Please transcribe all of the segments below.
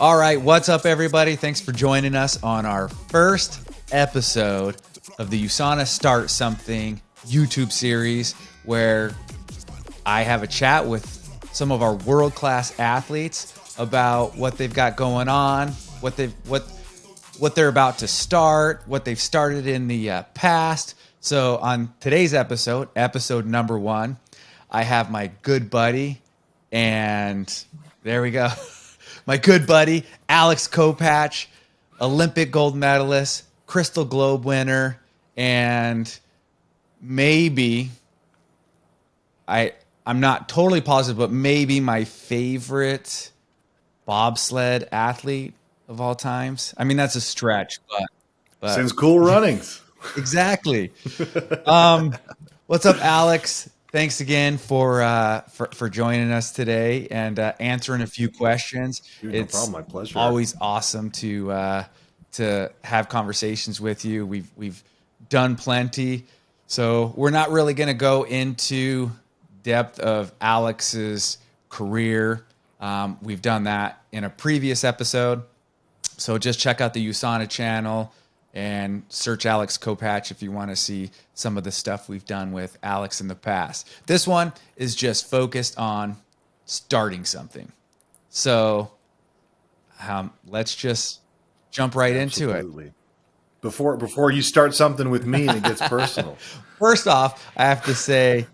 All right, what's up, everybody? Thanks for joining us on our first episode of the USANA Start Something YouTube series, where I have a chat with some of our world class athletes about what they've got going on, what they've what what they're about to start, what they've started in the uh, past. So on today's episode, episode number one, I have my good buddy, and there we go, my good buddy Alex Kopacz, Olympic gold medalist, Crystal Globe winner, and maybe I I'm not totally positive, but maybe my favorite bobsled athlete of all times. I mean, that's a stretch, but, but since Cool Runnings, exactly. um, what's up, Alex? Thanks again for uh, for for joining us today and uh, answering a few questions. Dude, it's no problem, my pleasure. Always awesome to uh, to have conversations with you. We've we've done plenty, so we're not really going to go into depth of Alex's career. Um, we've done that in a previous episode. So just check out the USANA channel and search Alex Kopacz if you want to see some of the stuff we've done with Alex in the past. This one is just focused on starting something. So um, let's just jump right Absolutely. into it. Before before you start something with me and it gets personal. First off, I have to say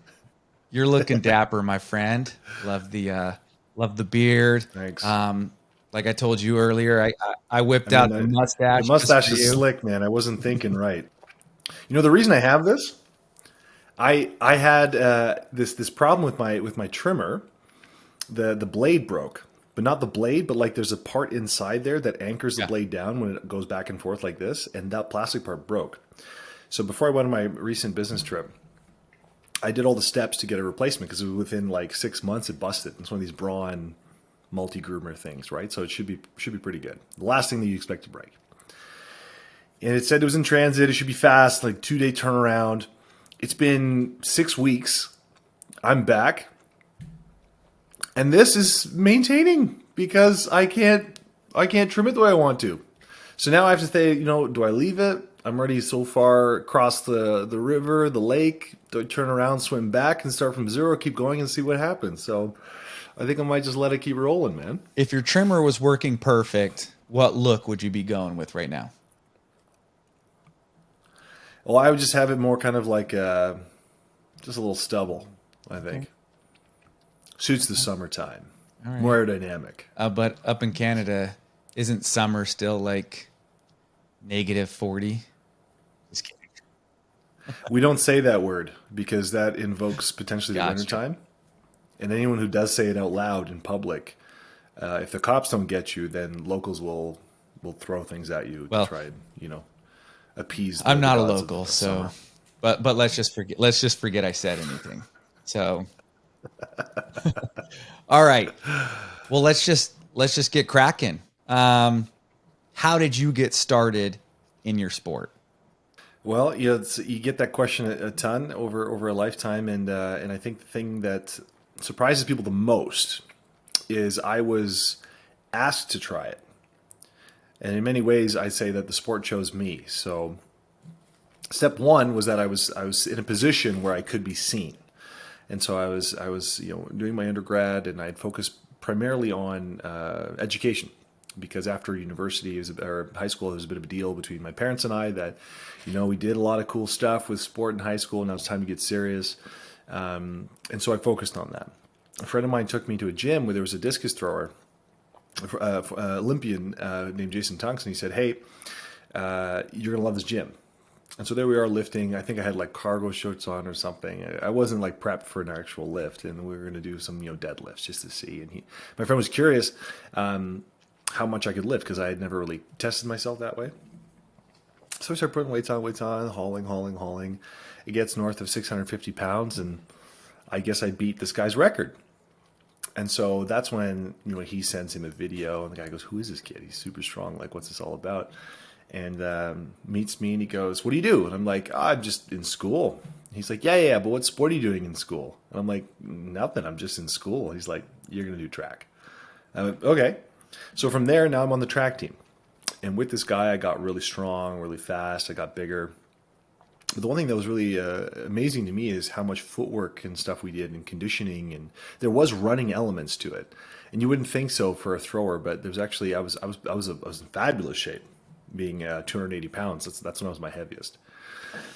you're looking dapper, my friend. Love the uh, love the beard. Thanks. Um, like I told you earlier, I I, I whipped I out the mustache. The mustache is you. slick, man. I wasn't thinking right. You know the reason I have this? I I had uh, this this problem with my with my trimmer. The the blade broke, but not the blade, but like there's a part inside there that anchors the Yeah. blade down when it goes back and forth like this, and that plastic part broke. So before I went on my recent business trip, I did all the steps to get a replacement because it was within like six months it busted. It's one of these Braun multi groomer things, right? So it should be should be pretty good. The last thing that you expect to break. And it said it was in transit. It should be fast, like two day turnaround. It's been six weeks. I'm back, and this is maintaining because I can't I can't trim it the way I want to. So now I have to say, you know, do I leave it? I'm already so far across the, the river, the lake, to turn around, swim back, and start from zero, keep going and see what happens. So I think I might just let it keep rolling, man. If your trimmer was working perfect, what look would you be going with right now? Well, I would just have it more kind of like uh, just a little stubble, I think. Okay. Suits the summertime. Right. More aerodynamic. Uh, but up in Canada, isn't summer still like negative 40? We don't say that word because that invokes potentially the Gotcha. wintertime. And anyone who does say it out loud in public, uh, if the cops don't get you, then locals will will throw things at you Well- to try and you know appease. the I'm not a local, so summer. but but let's just forget let's just forget I said anything. So all right. Well let's just let's just get cracking. Um how did you get started in your sport? Well, you, know, you get that question a, a ton over over a lifetime, and uh, and I think the thing that surprises people the most is I was asked to try it, and in many ways, I'd say that the sport chose me. So, step one was that I was I was in a position where I could be seen, and so I was I was you know doing my undergrad, and I had focused primarily on uh, education because after university or high school, there was a bit of a deal between my parents and I that, you know, we did a lot of cool stuff with sport in high school, and now it's time to get serious. Um, and so I focused on that. A friend of mine took me to a gym where there was a discus thrower, uh, uh, Olympian uh, named Jason Tungsten. He said, "Hey, uh, you're gonna love this gym." And so there we are lifting. I think I had like cargo shorts on or something. I- wasn't like prepped for an actual lift, and we were going to do some you know deadlifts just to see. And he, my friend, was curious um, how much I could lift because I had never really tested myself that way. So I started putting weights on, weights on, hauling, hauling, hauling. It gets north of 650 pounds, and I guess I beat this guy's record. And so that's when you know he sends him a video, and the guy goes, "Who is this kid? He's super strong. Like, what's this all about?" And um, meets me, and he goes, "What do you do?" And I'm like, oh, "I'm just in school." He's like, "Yeah, yeah, but what sport are you doing in school?" And I'm like, "Nothing. I'm just in school." He's like, "You're gonna do track." I went, "Okay." So from there, now I'm on the track team, and with this guy, I got really strong, really fast. I got bigger. But the one thing that was really uh, amazing to me is how much footwork and stuff we did and conditioning, and there was running elements to it. And you wouldn't think so for a thrower, but there was actually I was I was I was, a, I was in fabulous shape, being uh, 280 pounds. That's that's when I was my heaviest.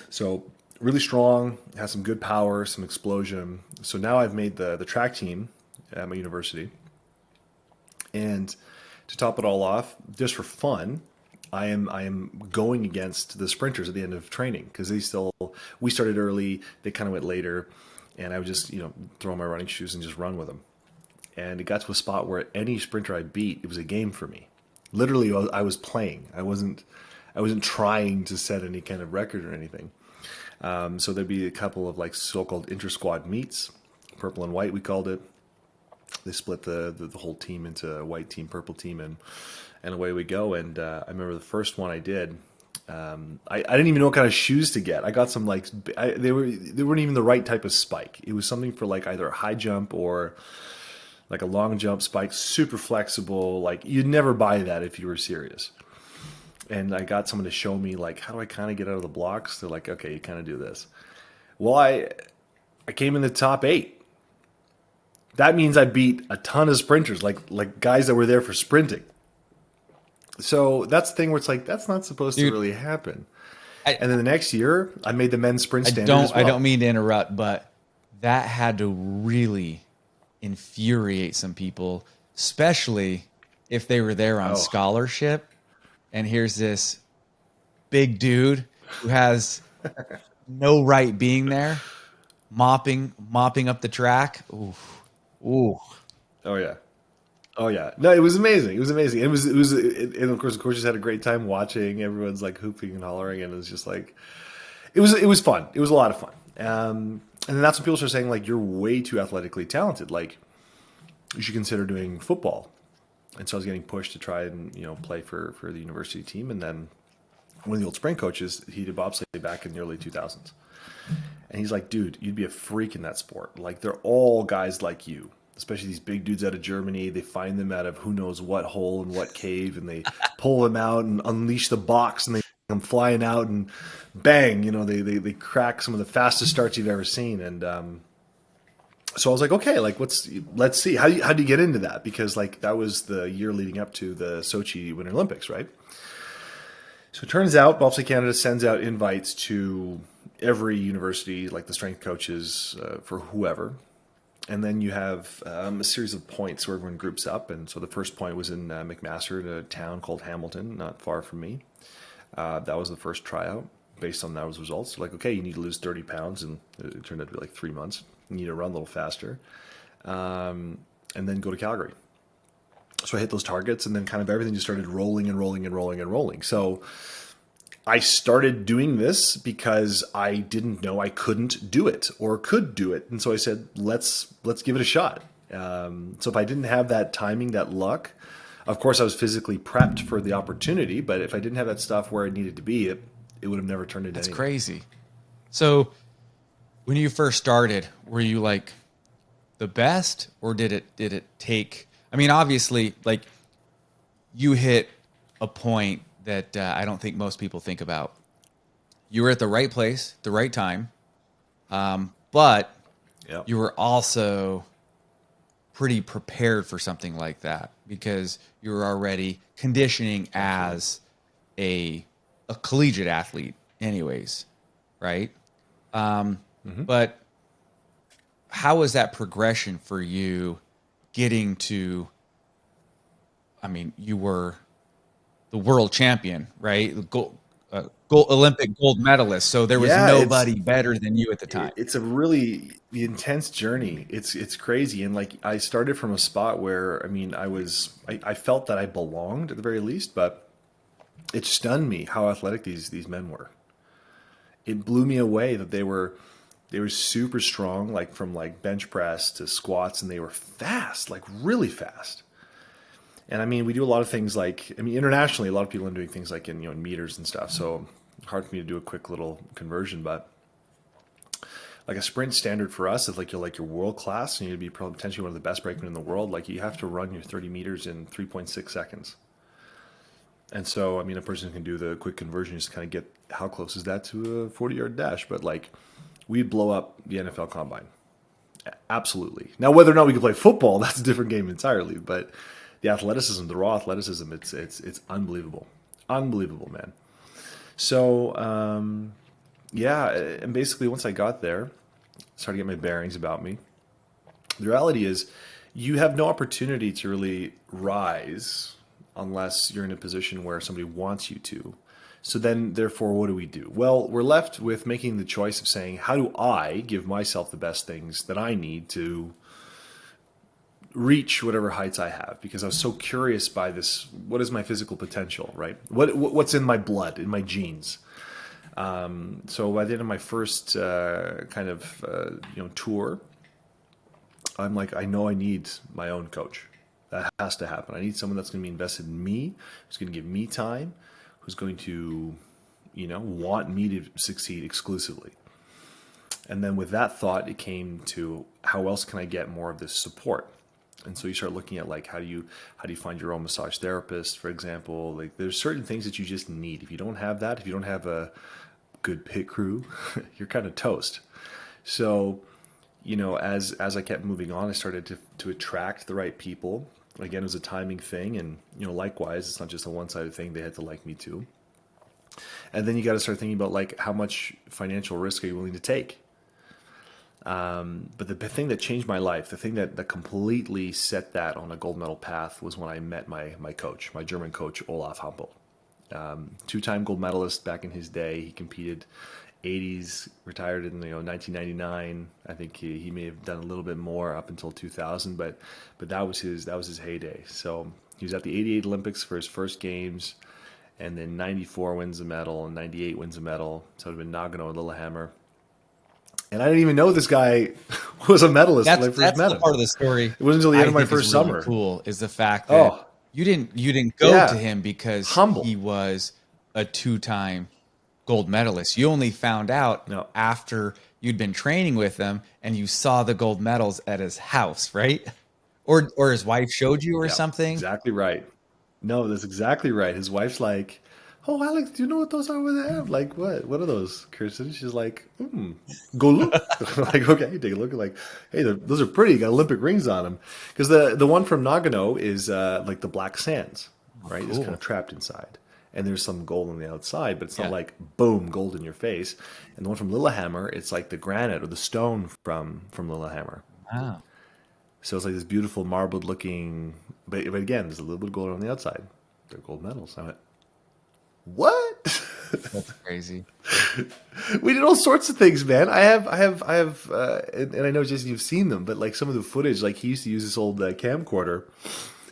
So really strong, has some good power, some explosion. So now I've made the the track team at my university, and to top it all off, just for fun, I am I am going against the sprinters at the end of training because they still we started early, they kind of went later, and I would just you know throw my running shoes and just run with them. And it got to a spot where any sprinter I beat, it was a game for me. Literally, I was playing. I wasn't I wasn't trying to set any kind of record or anything. Um, so there'd be a couple of like so-called inter-squad meets, purple and white we called it. They split the, the, the whole team into white team, purple team, and and away we go. And uh, I remember the first one I did. Um, I, I didn't even know what kind of shoes to get. I got some like I, they were they weren't even the right type of spike. It was something for like either a high jump or like a long jump spike, super flexible. Like you'd never buy that if you were serious. And I got someone to show me like how do I kind of get out of the blocks. They're like, okay, you kind of do this. Well, I I came in the top eight. That means I beat a ton of sprinters, like like guys that were there for sprinting. So that's the thing where it's like that's not supposed Dude, to really happen. I, and then the next year, I made the men's sprint standard. I don't. Well. I don't mean to interrupt, but that had to really infuriate some people, especially if they were there on oh. scholarship. And here's this big dude who has no right being there, mopping mopping up the track. Ooh, ooh. Oh yeah. Oh yeah, no, it was amazing. It was amazing. It was it was, it, and of course, of course, just had a great time watching. Everyone's like hooping and hollering, and it was just like, it was it was fun. It was a lot of fun. Um, and then that's when people start saying like, you're way too athletically talented. Like, you should consider doing football. And so I was getting pushed to try and you know play for for the university team. And then one of the old spring coaches, he did bobsleigh back in the early 2000s, and he's like, dude, you'd be a freak in that sport. Like, they're all guys like you especially these big dudes out of Germany. They find them out of who knows what hole and what cave, and they pull them out and unleash the box, and they come flying out and bang, you know, they they, they crack some of the fastest starts you've ever seen. And um, so I was like, okay, like what's let's see how do you, how do you get into that because like that was the year leading up to the Sochi Winter Olympics, right? So it turns out Bobsleigh Canada sends out invites to every university, like the strength coaches uh, for whoever, and then you have um, a series of points where everyone groups up. And so the first point was in uh, McMaster, in a town called Hamilton, not far from me. Uh, that was the first tryout. Based on those results, like okay, you need to lose 30 pounds, and it turned out to be like three months. You need to run a little faster, um, and then go to Calgary. So I hit those targets, and then kind of everything just started rolling and rolling and rolling and rolling. So I started doing this because I didn't know I couldn't do it or could do it, and so I said, "Let's let's give it a shot." Um, so if I didn't have that timing, that luck, of course I was physically prepped for the opportunity, but if I didn't have that stuff where it needed to be, it it would have never turned into. That's anything. crazy. So when you first started, were you like the best, or did it did it take? I mean, obviously, like you hit a point that uh, I don't think most people think about. You were at the right place, the right time, um, but yep. you were also pretty prepared for something like that because you were already conditioning as a a collegiate athlete, anyways, right? Um, mm-hmm. But how was that progression for you getting to? I mean, you were the world champion, right? Gold, uh, gold, Olympic gold medalist. So there was yeah, nobody better than you at the time. It's a really intense journey. It's it's crazy, and like I started from a spot where I mean I was I, I felt that I belonged at the very least, but it stunned me how athletic these these men were. It blew me away that they were They were super strong, like from like bench press to squats, and they were fast, like really fast. And I mean, we do a lot of things like I mean, internationally, a lot of people are doing things like in you know in meters and stuff. So hard for me to do a quick little conversion, but like a sprint standard for us, is like you're like your world class and you'd be potentially one of the best brakemen in the world, like you have to run your 30 meters in 3.6 seconds. And so, I mean, a person can do the quick conversion, just kind of get how close is that to a 40 yard dash. But like, we'd blow up the NFL combine. Absolutely. Now, whether or not we can play football, that's a different game entirely. But the athleticism, the raw athleticism, it's it's it's unbelievable, unbelievable, man. So um, yeah, and basically once I got there, started to get my bearings about me. The reality is, you have no opportunity to really rise unless you're in a position where somebody wants you to. So then, therefore, what do we do? Well, we're left with making the choice of saying, how do I give myself the best things that I need to reach whatever heights I have? Because I was so curious by this. What is my physical potential, right? What what's in my blood, in my genes? Um, so by the end of my first uh, kind of uh, you know tour, I'm like, I know I need my own coach. That has to happen. I need someone that's going to be invested in me, who's going to give me time, who's going to, you know, want me to succeed exclusively. And then with that thought, it came to how else can I get more of this support? And so you start looking at like how do you how do you find your own massage therapist, for example? Like there's certain things that you just need. If you don't have that, if you don't have a good pit crew, you're kind of toast. So, you know, as as I kept moving on, I started to to attract the right people. Again, it was a timing thing, and you know, likewise, it's not just a one sided thing. They had to like me too. And then you got to start thinking about like how much financial risk are you willing to take. Um, but the thing that changed my life, the thing that, that completely set that on a gold medal path was when I met my my coach, my German coach Olaf Hampel. Um, two-time gold medalist back in his day. He competed 80s, retired in you know 1999. I think he, he may have done a little bit more up until 2000, but but that was his that was his heyday. So he was at the 88 Olympics for his first games, and then 94 wins a medal, and 98 wins a medal. So it would have been Nagano and Lillehammer. And I didn't even know this guy was a medalist that's, when that's the part of the story. It wasn't until the end I of my first really summer. Cool is the fact that Oh. you didn't you didn't go Yeah. to him because Humble. he was a two time gold medalist. You only found out No. after you'd been training with him and you saw the gold medals at his house, right? Or or his wife showed you or Yeah, something. Exactly right. No, that's exactly right. His wife's like, "Oh, Alex, do you know what those are over there?" I'm like, "What? What are those, Kirsten?" She's like, hmm, "Go look." I'm like, okay, you take a look. Like, hey, those are pretty. Got Olympic rings on them. Because the the one from Nagano is uh, like the black sands, right? It's cool. kind of trapped inside. And there's some gold on the outside, but it's not like boom, gold in your face. And the one from Lillehammer, it's like the granite or the stone from from Lillehammer. Wow. So it's like this beautiful marbled looking, but, but again, there's a little bit of gold on the outside. They're gold medals. I went, what? That's crazy. we did all sorts of things, man. I have, I have, I have, uh, and, and I know Jason, you've seen them, but like some of the footage, like he used to use this old uh, camcorder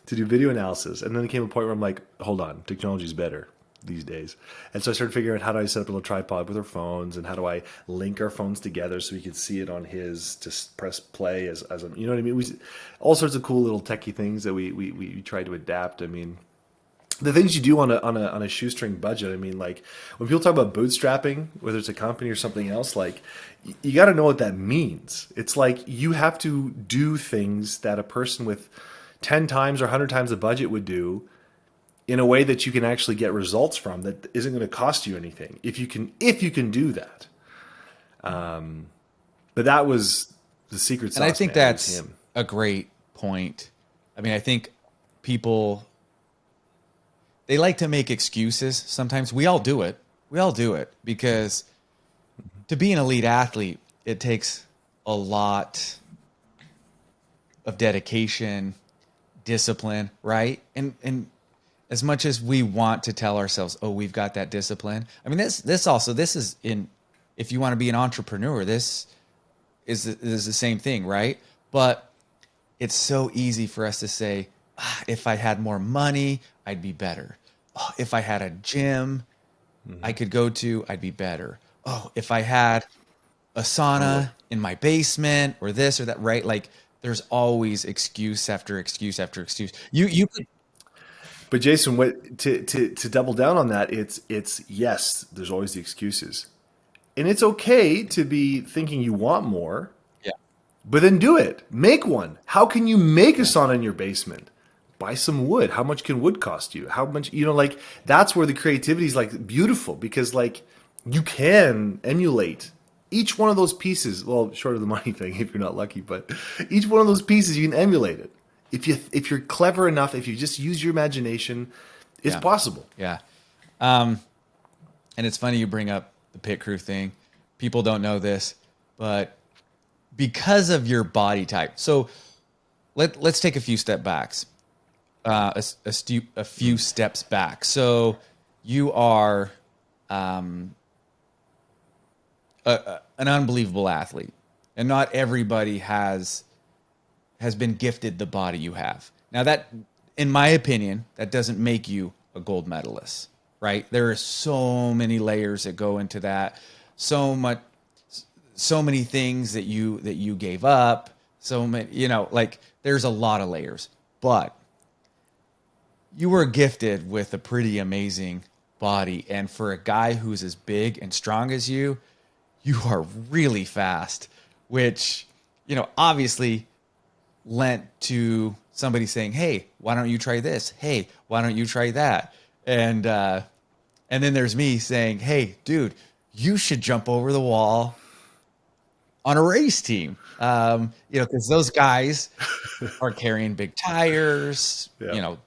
to do video analysis, and then it came a point where I'm like, hold on, technology's better these days, and so I started figuring out how do I set up a little tripod with our phones, and how do I link our phones together so we could see it on his to s- press play as, as a, you know what I mean? We all sorts of cool little techie things that we we we tried to adapt. I mean the things you do on a on a on a shoestring budget. I mean, like when people talk about bootstrapping, whether it's a company or something else, like you got to know what that means. It's like you have to do things that a person with ten times or hundred times the budget would do in a way that you can actually get results from that isn't going to cost you anything if you can if you can do that. Um, but that was the secret sauce. and I think man, that's a great point. I mean, I think people they like to make excuses. Sometimes we all do it. We all do it because to be an elite athlete, it takes a lot of dedication, discipline, right? And and as much as we want to tell ourselves, "Oh, we've got that discipline." I mean, this this also this is in if you want to be an entrepreneur, this is is the same thing, right? But it's so easy for us to say, ah, if I had more money, I'd be better. Oh, if I had a gym mm-hmm. I could go to, I'd be better. Oh, if I had a sauna in my basement or this or that, right? Like there's always excuse after excuse after excuse. You you could but Jason, what to, to to double down on that, it's it's yes, there's always the excuses. And it's okay to be thinking you want more. Yeah. But then do it. Make one. How can you make a sauna in your basement? Buy some wood. How much can wood cost you? How much you know, like that's where the creativity is like beautiful because like you can emulate each one of those pieces. Well, short of the money thing, if you're not lucky, but each one of those pieces you can emulate it if you if you're clever enough, if you just use your imagination, it's Yeah. possible. Yeah. Um, and it's funny you bring up the pit crew thing. People don't know this, but because of your body type. So let let's take a few step backs. Uh, a, a, stu- a few steps back. So you are um, a, a, an unbelievable athlete, and not everybody has has been gifted the body you have. Now that in my opinion, that doesn't make you a gold medalist, right? There are so many layers that go into that. So much so many things that you that you gave up, so many, you know, like there's a lot of layers. But you were gifted with a pretty amazing body and for a guy who's as big and strong as you, you are really fast, which, you know, obviously lent to somebody saying, "Hey, why don't you try this? Hey, why don't you try that?" And uh, and then there's me saying, "Hey, dude, you should jump over the wall on a race team." Um, you know, because those guys are carrying big tires. Yeah. You know,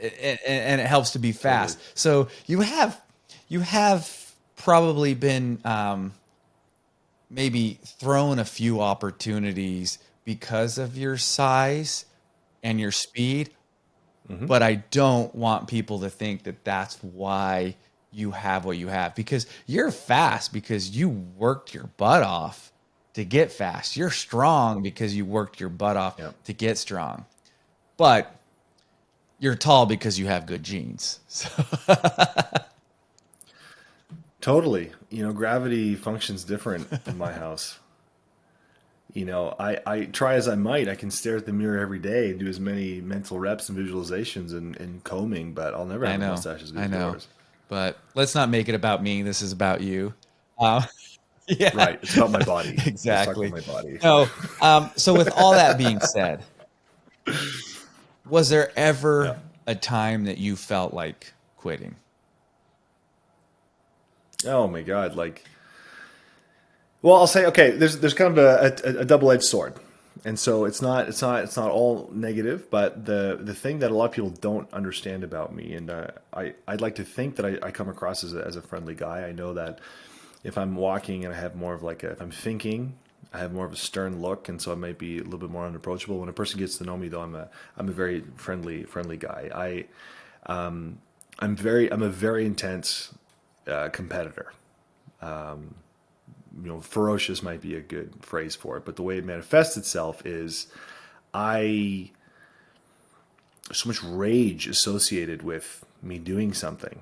and, and it helps to be fast. So you have you have probably been um, maybe thrown a few opportunities because of your size and your speed. But I don't want people to think that that's why you have what you have because you're fast because you worked your butt off to get fast. You're strong because you worked your butt off Yep. to get strong. But you're tall because you have good genes. So Totally. You know, gravity functions different in my house. You know, I, I try as I might, I can stare at the mirror every day and do as many mental reps and visualizations and, and combing, but I'll never I have a know. mustache as good I know. yours. But let's not make it about me. This is about you. Uh, yeah. Right. It's about my body. Exactly. about my body. No. Um, so with all that being said, was there ever Yeah. a time that you felt like quitting? Oh my god! Like, well, I'll say okay. There's there's kind of a, a, a double edged sword, and so it's not it's not it's not all negative. But the the thing that a lot of people don't understand about me, and uh, I I'd like to think that I, I come across as a, as a friendly guy. I know that if I'm walking and I have more of like a, if I'm thinking. I have more of a stern look, and so I might be a little bit more unapproachable. When a person gets to know me, though, I'm a I'm a very friendly friendly guy. I um, I'm very I'm a very intense uh, competitor. Um, you know, ferocious might be a good phrase for it, but the way it manifests itself is I so much rage associated with me doing something.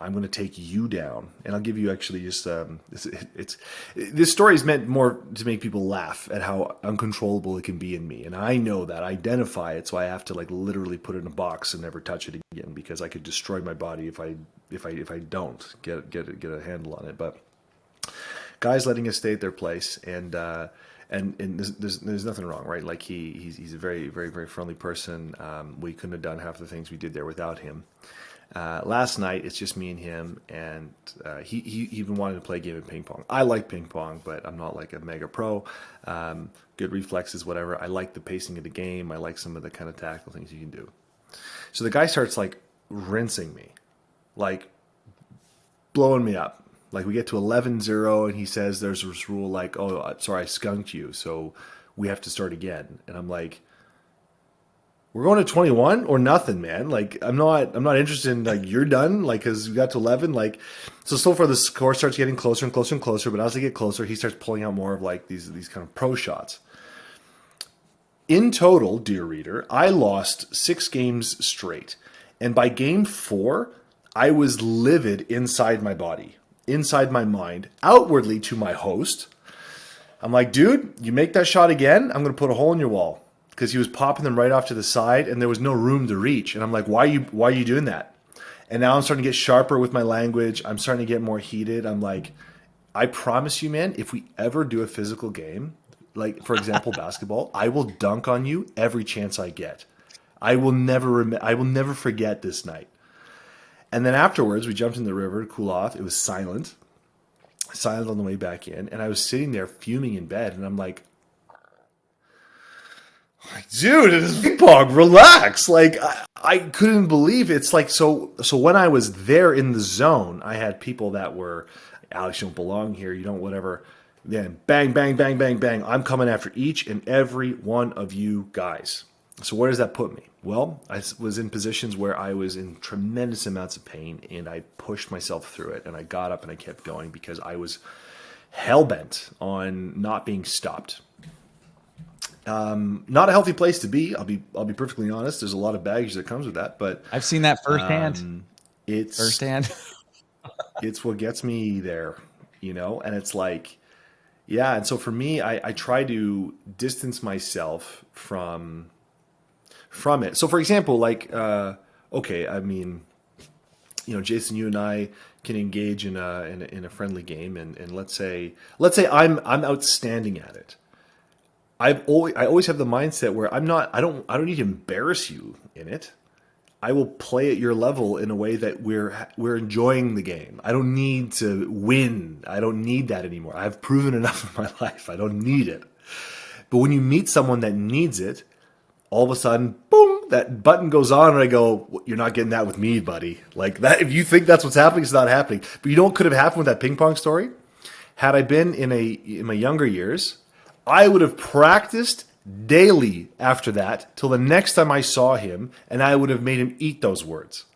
I'm going to take you down, and I'll give you actually just um, it's, it's this story is meant more to make people laugh at how uncontrollable it can be in me, and I know that I identify it, so I have to like literally put it in a box and never touch it again because I could destroy my body if I if I if I don't get get get a handle on it. But guys letting us stay at their place and uh, and and there's, there's there's nothing wrong, right? Like he he's, he's a very very very friendly person. Um, we couldn't have done half the things we did there without him. Uh, last night it's just me and him, and uh, he he even wanted to play a game of ping pong. I like ping pong, but I'm not like a mega pro. Um, good reflexes, whatever. I like the pacing of the game. I like some of the kind of tactical things you can do. So the guy starts like rinsing me, like blowing me up. Like we get to 11-0 and he says there's this rule like, oh, sorry, I skunked you, so we have to start again. And I'm like, we're going to 21 or nothing, man. Like I'm not, I'm not interested in like you're done, like because we got to 11. Like so, so far the score starts getting closer and closer and closer. But as they get closer, he starts pulling out more of like these these kind of pro shots. In total, dear reader, I lost six games straight. And by game four, I was livid inside my body, inside my mind, outwardly to my host. I'm like, dude, you make that shot again, I'm gonna put a hole in your wall because he was popping them right off to the side, and there was no room to reach. And I'm like, why are you why are you doing that? And now I'm starting to get sharper with my language. I'm starting to get more heated. I'm like, I promise you, man, if we ever do a physical game, like for example basketball, I will dunk on you every chance I get. I will never rem- I will never forget this night. And then afterwards, we jumped in the river to cool off. It was silent, silent on the way back in, and I was sitting there fuming in bed, and I'm like, like, dude, it is pong. Relax. Like, I, I couldn't believe it. it's like so. So when I was there in the zone, I had people that were, Alex, you don't belong here. You don't whatever. Then bang, bang, bang, bang, bang. I'm coming after each and every one of you guys. So where does that put me? Well, I was in positions where I was in tremendous amounts of pain, and I pushed myself through it, and I got up and I kept going because I was hell bent on not being stopped. Um, not a healthy place to be. I'll be I'll be perfectly honest. There's a lot of baggage that comes with that, but I've seen that firsthand. Um, it's firsthand. it's what gets me there, you know. And it's like, yeah. And so for me, I, I try to distance myself from from it. So for example, like, uh, okay, I mean, you know, Jason, you and I can engage in a in a, in a friendly game, and, and let's say let's say I'm I'm outstanding at it I've always I always have the mindset where I'm not I don't I don't need to embarrass you in it. I will play at your level in a way that we're we're enjoying the game. I don't need to win. I don't need that anymore. I've proven enough in my life. I don't need it. But when you meet someone that needs it, all of a sudden, boom, that button goes on, and I go, "You're not getting that with me, buddy." Like that. If you think that's what's happening, it's not happening. But you know what could have happened with that ping pong story? Had I been in a in my younger years, I would have practiced daily after that till the next time I saw him, and I would have made him eat those words.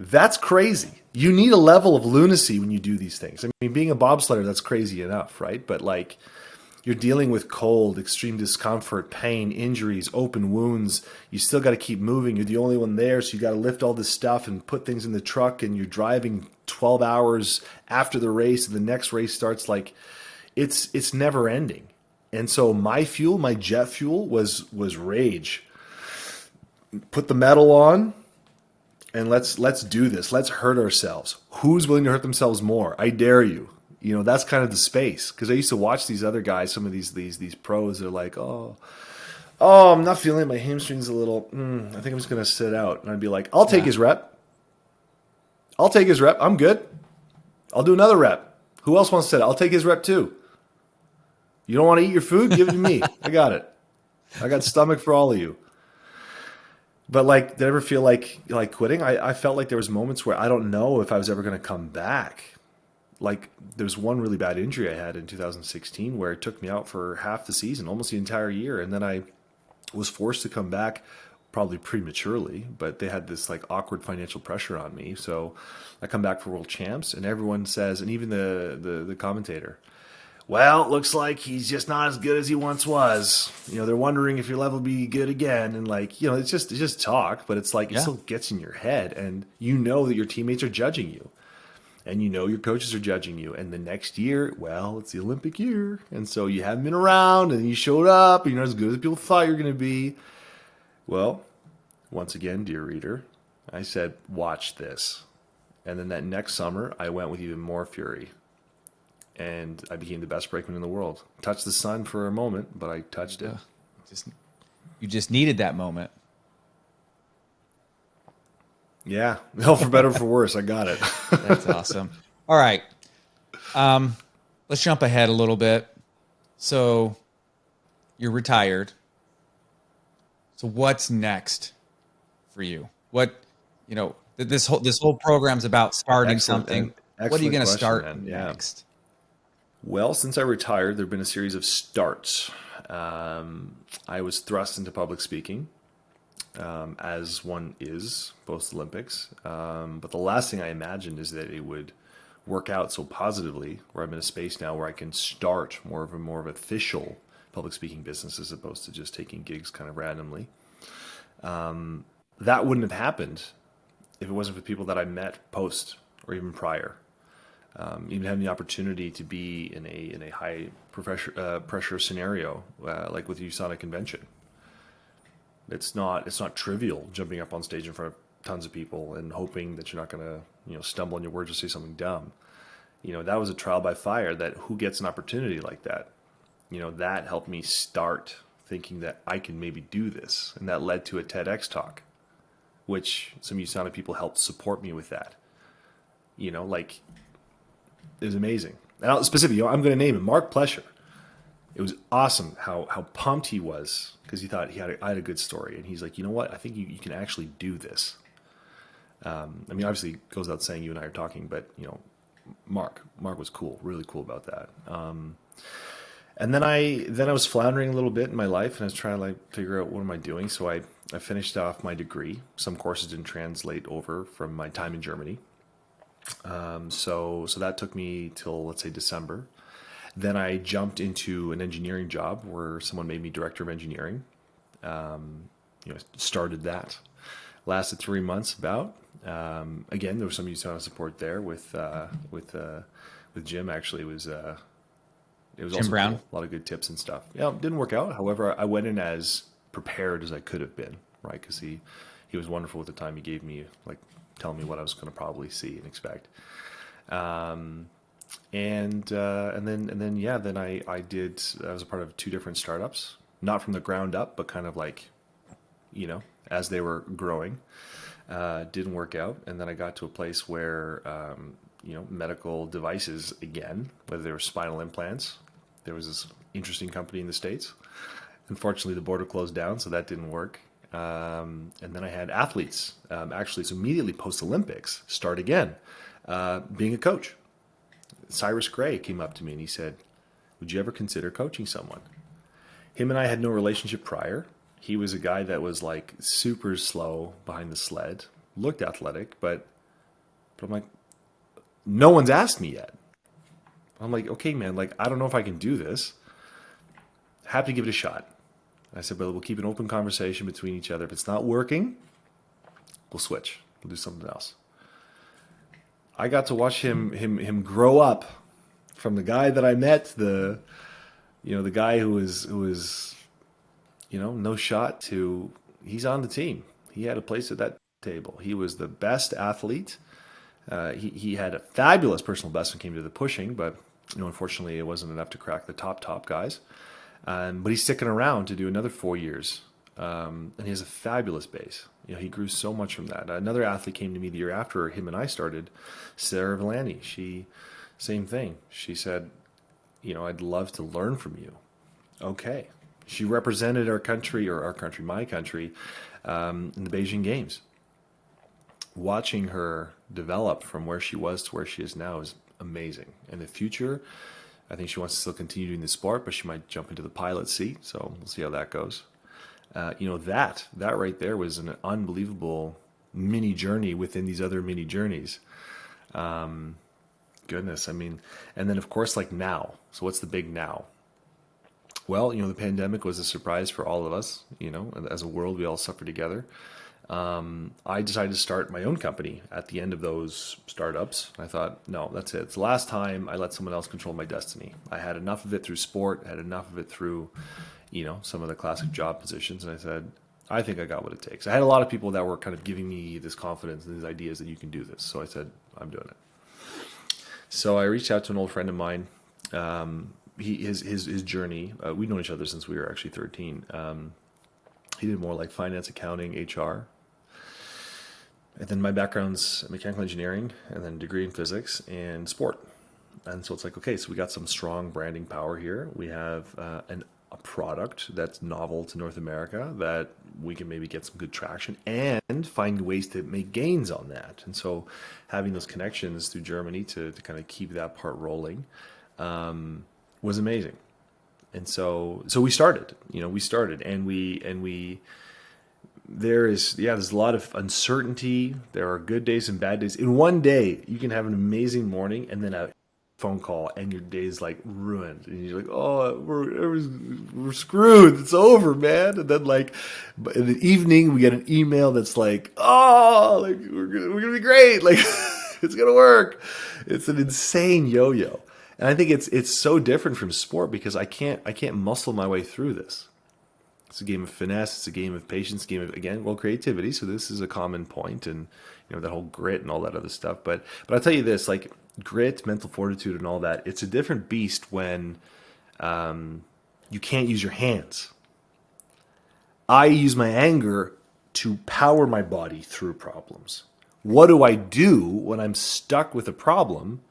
That's crazy. You need a level of lunacy when you do these things. I mean, being a bobsledder, that's crazy enough, right? But like, you're dealing with cold, extreme discomfort, pain, injuries, open wounds. You still got to keep moving. You're the only one there, so you got to lift all this stuff and put things in the truck, and you're driving 12 hours after the race, and the next race starts. Like, it's it's never ending. And so my fuel, my jet fuel was was rage. Put the metal on and let's let's do this. Let's hurt ourselves. Who's willing to hurt themselves more? I dare you. You know, that's kind of the space because I used to watch these other guys, some of these these these pros they're like, "Oh, oh, I'm not feeling it. my hamstrings a little. Mm, I think I'm just going to sit out." And I'd be like, "I'll take yeah. his rep. I'll take his rep. I'm good. I'll do another rep. Who else wants to sit? I'll take his rep too." You don't want to eat your food? Give it to me. I got it. I got stomach for all of you. But like, did I ever feel like like quitting? I, I felt like there was moments where I don't know if I was ever going to come back. Like there was one really bad injury I had in 2016 where it took me out for half the season, almost the entire year, and then I was forced to come back probably prematurely, but they had this like awkward financial pressure on me. So I come back for world champs and everyone says, and even the, the, the commentator, well, looks like he's just not as good as he once was. You know, they're wondering if your level will be good again, and like, you know, it's just it's just talk, but it's like it still gets in your head, and you know that your teammates are judging you, and you know your coaches are judging you, and the next year, well, it's the Olympic year, and so you haven't been around, and you showed up, and you're not as good as people thought you're going to be. Well, once again, dear reader, I said, watch this, and then that next summer, I went with even more fury and I became the best brakeman in the world. Touched the sun for a moment, but I touched it. Just you just needed that moment. Yeah, no, for better or for worse, I got it. That's awesome. All right, um, let's jump ahead a little bit. So, you're retired. So, what's next for you? What you know? This whole this whole program's about starting excellent, something. What are you going to start yeah. next? Well, since I retired, there have been a series of starts. Um, I was thrust into public speaking, um, as one is post Olympics. Um, but the last thing I imagined is that it would work out so positively, where I'm in a space now where I can start more of a more of official public speaking business as opposed to just taking gigs kind of randomly. Um, that wouldn't have happened if it wasn't for people that I met post or even prior. Um, even having the opportunity to be in a in a high pressure uh, pressure scenario uh, like with the USANA convention. It's not it's not trivial jumping up on stage in front of tons of people and hoping that you're not going to you know stumble on your words or say something dumb. You know that was a trial by fire. That who gets an opportunity like that? You know that helped me start thinking that I can maybe do this, and that led to a TEDx talk, which some USANA people helped support me with that. You know, like it was amazing. And I'll, specifically, I'm going to name him Mark Plesher. It was awesome how how pumped he was because he thought he had a, I had a good story, and he's like, you know what, I think you, you can actually do this. Um, I mean, obviously, goes without saying you and I are talking, but you know, Mark, Mark was cool, really cool about that. Um, and then I then I was floundering a little bit in my life, and I was trying to like figure out what am I doing. So I I finished off my degree. Some courses didn't translate over from my time in Germany. Um, so so that took me till let's say December. Then I jumped into an engineering job where someone made me director of engineering. Um, you know, started that. Lasted three months about. Um, again, there was some USANA support there with uh, with uh, with Jim. Actually, it was uh, it was Jim Brown. Cool. A lot of good tips and stuff. Yeah, it didn't work out. However, I went in as prepared as I could have been, right? Because he he was wonderful with the time. He gave me like telling me what I was going to probably see and expect. Um, and uh, and then and then yeah, then I I did. I was a part of two different startups, not from the ground up, but kind of like, you know, as they were growing. Uh, didn't work out, and then I got to a place where um, you know medical devices again, whether they were spinal implants. There was this interesting company in the states. Unfortunately, the border closed down, so that didn't work. Um, and then I had athletes um, actually, so immediately post Olympics, start again, uh, being a coach. Cyrus Gray came up to me and he said, Would you ever consider coaching someone? Him and I had no relationship prior. He was a guy that was like super slow behind the sled, looked athletic, but, but I'm like, no one's asked me yet. I'm like, okay, man, like, I don't know if I can do this. Happy to give it a shot. I said, but we'll keep an open conversation between each other. If it's not working, we'll switch. We'll do something else. I got to watch him him him grow up from the guy that I met, the you know, the guy who was who was you know, no shot to he's on the team. He had a place at that table. He was the best athlete. Uh, he, he had a fabulous personal best when it came to the pushing, but you know, unfortunately, it wasn't enough to crack the top top guys. Um, but he's sticking around to do another four years, um, and he has a fabulous base. You know, he grew so much from that. Another athlete came to me the year after him and I started, Sarah Villani. She, same thing. She said, you know, I'd love to learn from you. Okay. She represented our country, or our country, my country, um, in the Beijing Games. Watching her develop from where she was to where she is now is amazing. And the future, I think she wants to still continue doing the sport, but she might jump into the pilot seat. So we'll see how that goes. Uh, you know that that right there was an unbelievable mini journey within these other mini journeys. Um, goodness, I mean, and then of course like now. So what's the big now? Well, you know, the pandemic was a surprise for all of us. You know, as a world, we all suffered together um, I decided to start my own company at the end of those startups. I thought, no, that's it. It's the last time I let someone else control my destiny. I had enough of it through sport, had enough of it through, you know, some of the classic job positions. And I said, I think I got what it takes. I had a lot of people that were kind of giving me this confidence and these ideas that you can do this. So I said, I'm doing it. So I reached out to an old friend of mine. Um, he, his, his, his journey, uh, we've known each other since we were actually 13. Um, he did more like finance, accounting, HR. And then my background's mechanical engineering, and then degree in physics and sport. And so it's like, okay, so we got some strong branding power here. We have uh, an, a product that's novel to North America that we can maybe get some good traction and find ways to make gains on that. And so having those connections through Germany to, to kind of keep that part rolling um, was amazing and so so we started you know we started and we and we there is yeah there's a lot of uncertainty. There are good days and bad days. In one day you can have an amazing morning and then a phone call and your day is like ruined. And you're like oh we're, we're screwed. It's over man. And then like in the evening we get an email that's like oh like we're gonna, we're gonna be great. Like it's gonna work. It's an insane yo-yo, and I think it's it's so different from sport because I can't I can't muscle my way through this. It's a game of finesse. It's a game of patience. Game of again, well, creativity. So this is a common point, and you know that whole grit and all that other stuff. But but I'll tell you this: like grit, mental fortitude, and all that. It's a different beast when um, you can't use your hands. I use my anger to power my body through problems. What do I do when I'm stuck with a problem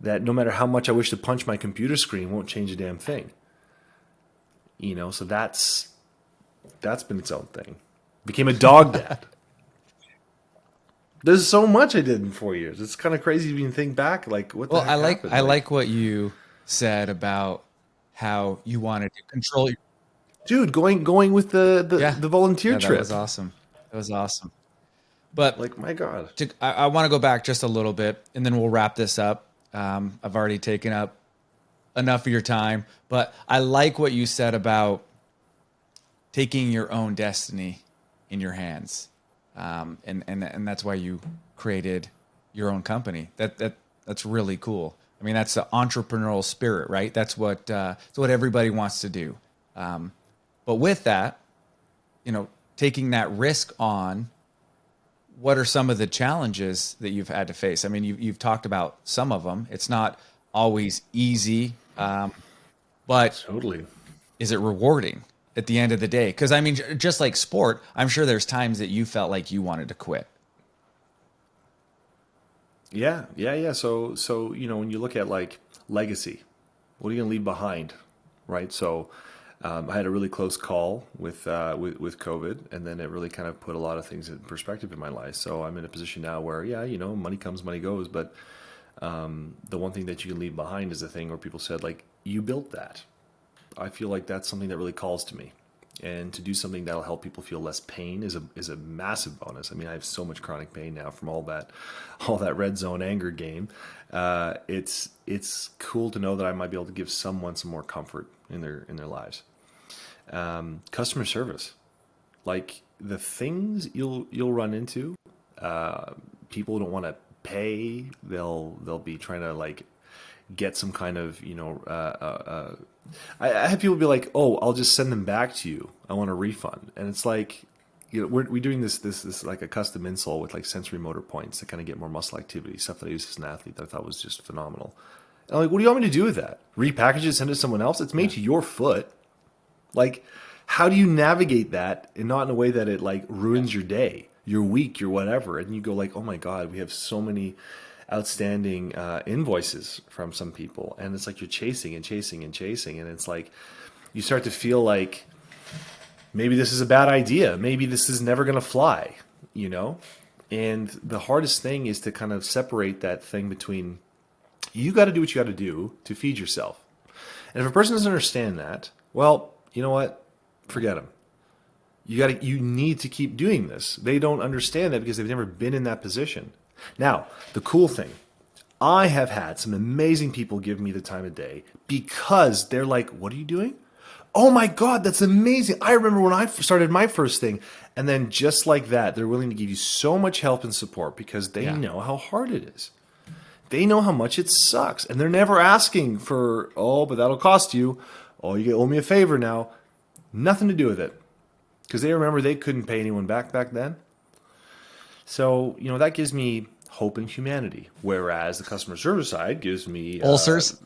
that no matter how much I wish to punch my computer screen won't change a damn thing? You know, so that's that's been its own thing. Became a dog dad. There's so much I did in four years. It's kind of crazy when you think back. Like, what? well, I like happened? I like what you said about how you wanted to control your dude going going with the the, yeah. the volunteer yeah, trip. That was awesome. That was awesome. But like my god, to, I, I want to go back just a little bit, and then we'll wrap this up. Um, I've already taken up enough of your time, but I like what you said about taking your own destiny in your hands, um, and and and that's why you created your own company. That that that's really cool. I mean, that's the entrepreneurial spirit, right? That's what uh, that's what everybody wants to do. Um, but with that, you know, taking that risk on, what are some of the challenges that you've had to face? I mean, you've, you've talked about some of them. It's not always easy, um, but totally, is it rewarding at the end of the day? Because I mean, just like sport, I'm sure there's times that you felt like you wanted to quit. Yeah, yeah, yeah. So, so you know, when you look at like legacy, what are you going to leave behind, right? So, um, I had a really close call with, uh, with with COVID, and then it really kind of put a lot of things in perspective in my life. So I'm in a position now where, yeah, you know, money comes, money goes, but um, the one thing that you can leave behind is a thing where people said, like, you built that. I feel like that's something that really calls to me, and to do something that'll help people feel less pain is a is a massive bonus. I mean, I have so much chronic pain now from all that all that red zone anger game. Uh, it's it's cool to know that I might be able to give someone some more comfort in their in their lives um, customer service, like the things you'll you'll run into. Uh, people don't want to pay. They'll they'll be trying to like get some kind of you know. Uh, uh, uh, I, I have people be like, "Oh, I'll just send them back to you. I want a refund," and it's like you know, we're, we're doing this, this, this like a custom insole with like sensory motor points to kind of get more muscle activity, stuff that I use as an athlete that I thought was just phenomenal. And I'm like, what do you want me to do with that? Repackage it, send it to someone else? It's made yeah. to your foot. Like, how do you navigate that and not in a way that it like ruins your day, your week, your whatever? And you go like, oh my god, we have so many outstanding uh, invoices from some people, and it's like you're chasing and chasing and chasing, and it's like you start to feel like maybe this is a bad idea, maybe this is never going to fly, you know. And the hardest thing is to kind of separate that thing between you got to do what you got to do to feed yourself. And if a person doesn't understand that, well, you know what? Forget them. You got to you need to keep doing this. They don't understand that because they've never been in that position. Now, the cool thing, I have had some amazing people give me the time of day because they're like, "What are you doing?" Oh my god, that's amazing. I remember when I started my first thing and then just like that, they're willing to give you so much help and support because they yeah. know how hard it is. They know how much it sucks and they're never asking for, "Oh, but that'll cost you." oh, you owe me a favor now. Nothing to do with it. Because they remember they couldn't pay anyone back back then. So, you know, that gives me hope in humanity. Whereas the customer service side gives me uh, ulcers.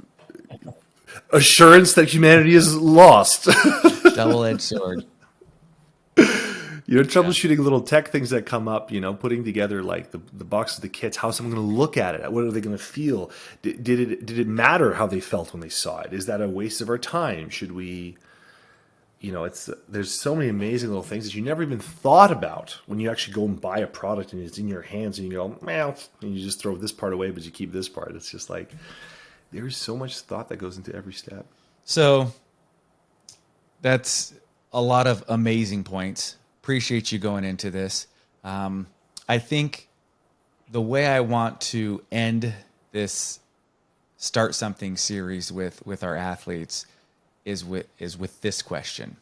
Uh, assurance that humanity is lost. Double edged sword you know, troubleshooting yeah. little tech things that come up, you know, putting together like the, the box of the kits, how's someone going to look at it? What are they going to feel? Did, did, it, did it matter how they felt when they saw it? Is that a waste of our time? Should we, you know, it's, there's so many amazing little things that you never even thought about when you actually go and buy a product and it's in your hands and you go, well, and you just throw this part away, but you keep this part. It's just like, there's so much thought that goes into every step. So that's a lot of amazing points appreciate you going into this. Um, I think the way I want to end this start something series with with our athletes is with is with this question.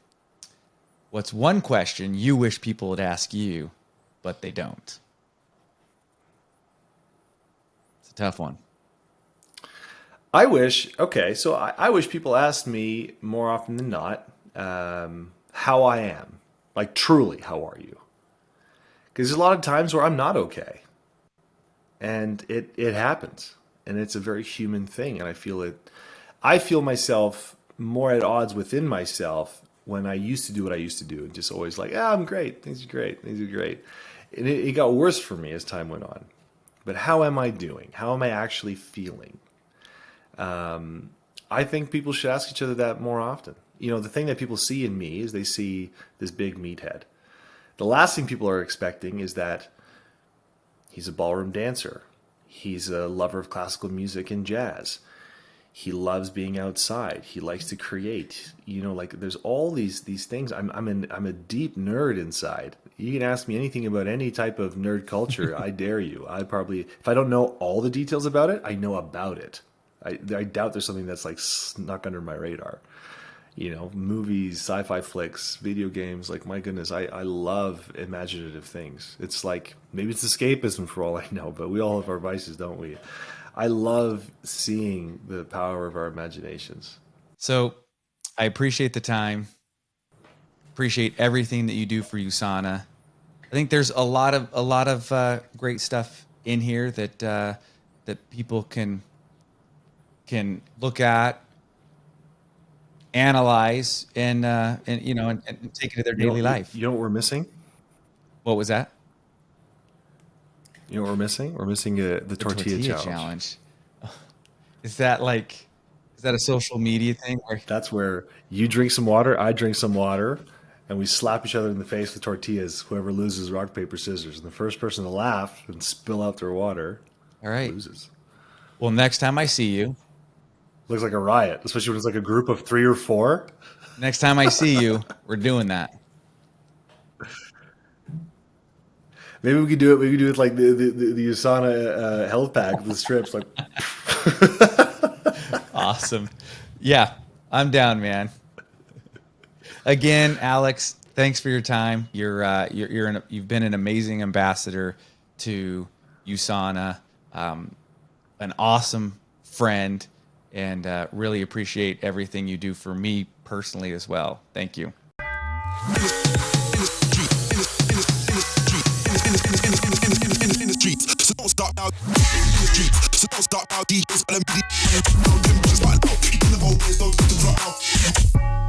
What's one question you wish people would ask you, but they don't? It's a tough one. I wish, okay, so I, I wish people asked me more often than not um, how I am. Like, truly, how are you? Because there's a lot of times where I'm not okay. And it, it happens. And it's a very human thing. And I feel it, I feel myself more at odds within myself when I used to do what I used to do and just always like, yeah, I'm great. Things are great. Things are great. And it, it got worse for me as time went on. But how am I doing? How am I actually feeling? Um, I think people should ask each other that more often. You know, the thing that people see in me is they see this big meathead. The last thing people are expecting is that he's a ballroom dancer. He's a lover of classical music and jazz. He loves being outside. He likes to create. You know, like there's all these these things. I'm I'm an I'm a deep nerd inside. You can ask me anything about any type of nerd culture. I dare you. I probably if I don't know all the details about it, I know about it. I, I doubt there's something that's like snuck under my radar. You know, movies, sci-fi flicks, video games. Like my goodness, I, I love imaginative things. It's like maybe it's escapism for all I know, but we all have our vices, don't we? I love seeing the power of our imaginations. So, I appreciate the time. Appreciate everything that you do for USANA. I think there's a lot of a lot of uh, great stuff in here that uh, that people can can look at, analyze, and uh, and you know, and, and take it to their daily you know, life. You know what we're missing? What was that? You know what we're missing? We're missing uh, the, the, tortilla, tortilla challenge. challenge. Is that like? Is that a social media thing? Where... That's where you drink some water, I drink some water, and we slap each other in the face with tortillas. Whoever loses, rock paper scissors, and the first person to laugh and spill out their water, all right, loses. Well, next time I see you, looks like a riot, especially when it's like a group of three or four. Next time I see you, we're doing that. Maybe we could do it. We could do it like the the, the, USANA uh, health pack with the strips. Like, awesome. Yeah, I'm down, man. Again, Alex, thanks for your time. You're uh, you're, you're an, you've been an amazing ambassador to USANA, um, an awesome friend, and uh, really appreciate everything you do for me personally as well. Thank you. So don't start out DJs, LMD. Now them oh, bitches back out. In the whole place. don't get to drop out.